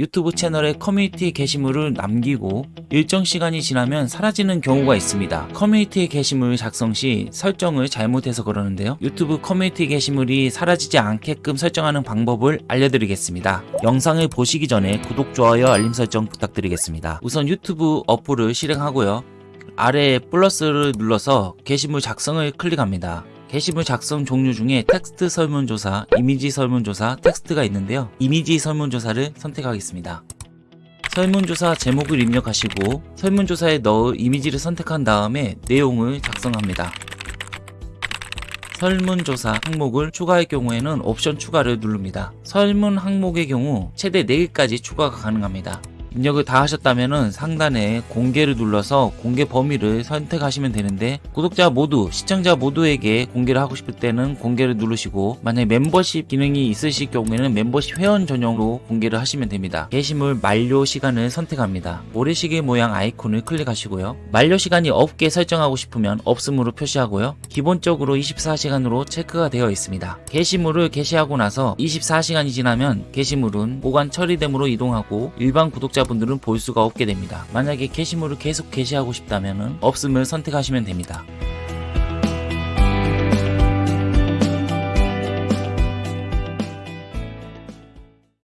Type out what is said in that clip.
유튜브 채널에 커뮤니티 게시물을 남기고 일정 시간이 지나면 사라지는 경우가 있습니다. 커뮤니티 게시물 작성 시 설정을 잘못해서 그러는데요. 유튜브 커뮤니티 게시물이 사라지지 않게끔 설정하는 방법을 알려드리겠습니다. 영상을 보시기 전에 구독, 좋아요, 알림 설정 부탁드리겠습니다. 우선 유튜브 어플을 실행하고요. 아래에 플러스를 눌러서 게시물 작성을 클릭합니다. 게시물 작성 종류 중에 텍스트 설문조사, 이미지 설문조사, 텍스트가 있는데요. 이미지 설문조사를 선택하겠습니다. 설문조사 제목을 입력하시고 설문조사에 넣을 이미지를 선택한 다음에 내용을 작성합니다. 설문조사 항목을 추가할 경우에는 옵션 추가를 누릅니다. 설문 항목의 경우 최대 4개까지 추가가 가능합니다. 입력을 다 하셨다면 상단에 공개를 눌러서 공개 범위를 선택하시면 되는데 구독자 모두, 시청자 모두에게 공개를 하고 싶을 때는 공개를 누르시고 만약에 멤버십 기능이 있으실 경우에는 멤버십 회원 전용으로 공개를 하시면 됩니다. 게시물 만료 시간을 선택합니다. 모래시계 모양 아이콘을 클릭하시고요. 만료 시간이 없게 설정하고 싶으면 없음으로 표시하고요. 기본적으로 24시간으로 체크가 되어 있습니다. 게시물을 게시하고 나서 24시간이 지나면 게시물은 보관 처리됨으로 이동하고 일반 구독자 분들은 볼 수가 없게 됩니다. 만약에 게시물을 계속 게시하고 싶다면 없음을 선택하시면 됩니다.